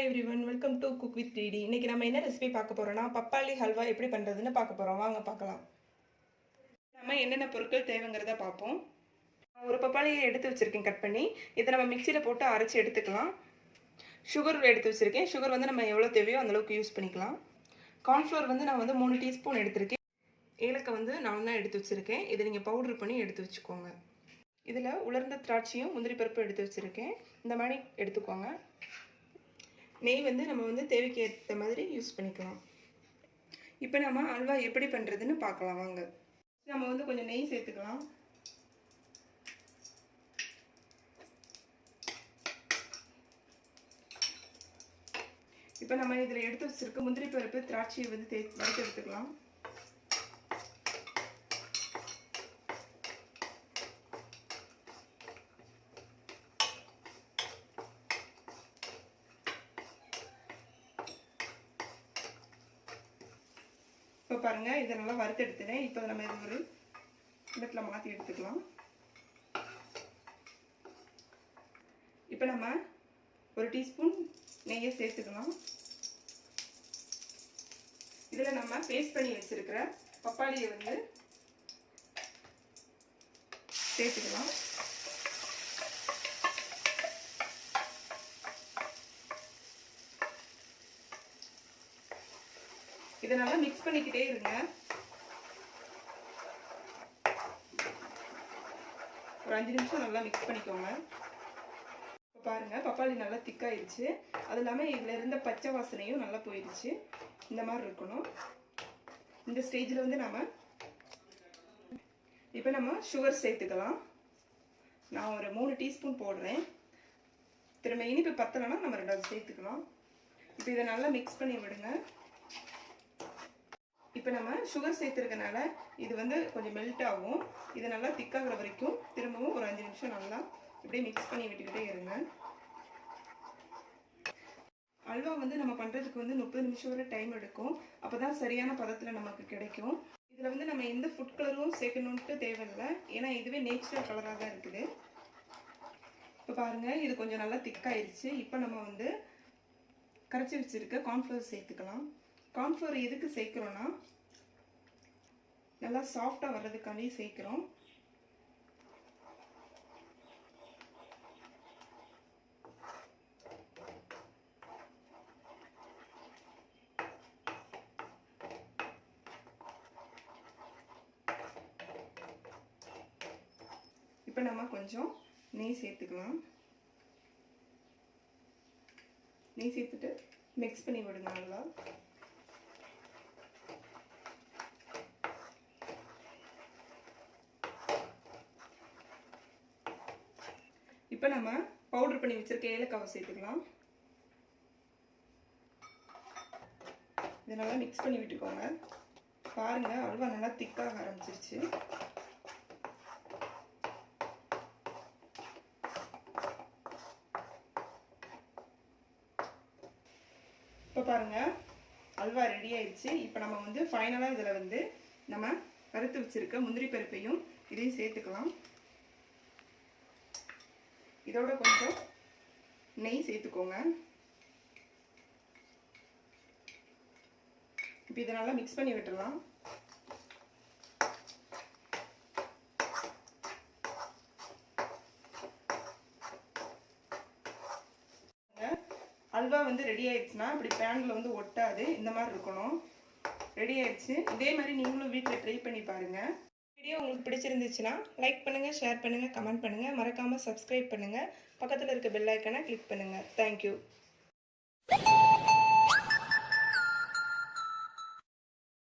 Everyone welcome to cook with DD இன்னைக்கு நம்ம என்ன ரெசிபி பார்க்க போகிறோம்னா பப்பாளி ஹல்வா எப்படி பண்ணுறதுன்னு பார்க்க போகிறோம் வாங்க பார்க்கலாம். நம்ம என்னென்ன பொருட்கள் தேவைங்கிறத பார்ப்போம். ஒரு பப்பாளியை எடுத்து வச்சுருக்கேன் கட் பண்ணி. இதை நம்ம மிக்சியில் போட்டு அரைச்சி எடுத்துக்கலாம். சுகர் எடுத்து வச்சுருக்கேன். சுகர் வந்து நம்ம எவ்வளோ தேவையோ அந்தளவுக்கு யூஸ் பண்ணிக்கலாம். கார்ன்ஃப்ளவர் வந்து நான் வந்து மூணு டீஸ்பூன் எடுத்திருக்கேன். ஏலக்காய் வந்து நான் தான் எடுத்து வச்சுருக்கேன். இதை நீங்கள் பவுட்ரு பண்ணி எடுத்து வச்சுக்கோங்க. இதில் உலர்ந்த திராட்சையும் முந்திரி பருப்பு எடுத்து வச்சுருக்கேன். இந்த மாதிரி எடுத்துக்கோங்க. நெய் வந்து நம்ம வந்து தேவைக்கு ஏற்ற மாதிரி யூஸ் பண்ணிக்கலாம். இப்போ நம்ம அல்வா எப்படி பண்ணுறதுன்னு பார்க்கலாம் வாங்க. நம்ம வந்து கொஞ்சம் நெய் சேர்த்துக்கலாம். இப்போ நம்ம இதில் எடுத்து வச்சுருக்க முந்திரி பருப்பு திராட்சையை வந்து தே வறுத்து எடுத்துக்கலாம். இப்போ பாருங்கள் இதை நல்லா வறுத்து எடுத்துட்டேன் இப்போ நம்ம இது ஒரு இடத்துல மாற்றி எடுத்துக்கலாம். இப்போ நம்ம ஒரு டீஸ்பூன் நெய்யை சேர்த்துக்கலாம். இதில் நம்ம பேஸ்ட் பண்ணி வச்சுருக்கிற பப்பாளியை வந்து சேர்த்துக்கலாம். இதை நல்லா மிக்ஸ் பண்ணிக்கிட்டே இருங்க. ஒரு அஞ்சு நிமிஷம் நல்லா மிக்ஸ் பண்ணிக்கோங்க. இப்போ பாருங்கள் பப்பாளி நல்லா திக்காயிடுச்சு அது இல்லாமல் இதில் இருந்த பச்சை வாசனையும் நல்லா போயிடுச்சு. இந்த மாதிரி இருக்கணும். இந்த ஸ்டேஜில் வந்து நம்ம இப்போ நம்ம சுகர் சேர்த்துக்கலாம். நான் ஒரு மூணு டீஸ்பூன் போடுறேன். திரும்ப இனிப்பு பத்தலைன்னா நம்ம ரெண்டாவது சேர்த்துக்கலாம். இப்போ இதை நல்லா மிக்ஸ் பண்ணி விடுங்க. இப்போ நம்ம சுகர் சேர்த்துருக்கனால இது வந்து கொஞ்சம் மெல்ட் ஆகும். இது நல்லா திக்காகிற வரைக்கும் திரும்பவும் ஒரு அஞ்சு நிமிஷம் நல்லா இப்படியே மிக்ஸ் பண்ணி விட்டுக்கிட்டே இருங்க. அல்வா வந்து நம்ம பண்ணுறதுக்கு வந்து முப்பது நிமிஷம் வரை டைம் எடுக்கும். அப்போ தான் சரியான பதத்தில் நமக்கு கிடைக்கும். இதில் வந்து நம்ம எந்த ஃபுட் கலரும் சேர்க்கணுன்ட்டு தேவையில்லை. ஏன்னா இதுவே நேச்சுரல் கலராக தான் இருக்குது. இப்போ பாருங்கள் இது கொஞ்சம் நல்லா திக்காயிருச்சு இப்போ நம்ம வந்து கரைச்சி வச்சுருக்க கார்ன்ஃப்ளவர் சேர்த்துக்கலாம். கார்ன்ஃப்ளவர் எதுக்கு சேர்க்குறோன்னா நல்லா சாஃப்டாக வர்றதுக்காண்டி சேர்க்குறோம். இப்போ நம்ம கொஞ்சம் நெய் சேர்த்துக்கலாம். நெய் சேர்த்துட்டு மிக்ஸ் பண்ணி விடுங்க நல்லா. இப்போ நம்ம பவுடர் பண்ணி வச்சிருக்க ஏலக்காவை சேர்த்துக்கலாம். இதை நல்லா மிக்ஸ் பண்ணி விட்டுக்கோங்க. பாருங்க அல்வா நல்லா திக்காக ஆரம்பிச்சிருச்சு. இப்போ பாருங்க அல்வா ரெடி ஆயிடுச்சு இப்போ நம்ம வந்து ஃபைனலாக இதில் வந்து நம்ம வறுத்து வச்சிருக்க முந்திரி பருப்பையும் இதையும் சேர்த்துக்கலாம். இதோட கொஞ்சம் நெய் சேர்த்துக்கோங்க. இப்போ இதை நல்லா மிக்ஸ் பண்ணி விட்டுடலாம். அல்வா வந்து ரெடி ஆயிடுச்சுன்னா இப்படி பேனில் வந்து ஒட்டாது. இந்த மாதிரி இருக்கணும். ரெடி ஆயிடுச்சு. இதே மாதிரி நீங்களும் வீட்டில் ட்ரை பண்ணி பாருங்கள் வீடியோ உங்களுக்கு பிடிச்சிருந்துச்சுன்னா லைக் பண்ணுங்கள் ஷேர் பண்ணுங்கள் கமெண்ட் பண்ணுங்கள் மறக்காமல் சப்ஸ்கிரைப் பண்ணுங்கள் பக்கத்தில் இருக்க பெல் ஐக்கனை கிளிக் பண்ணுங்கள் தேங்க்யூ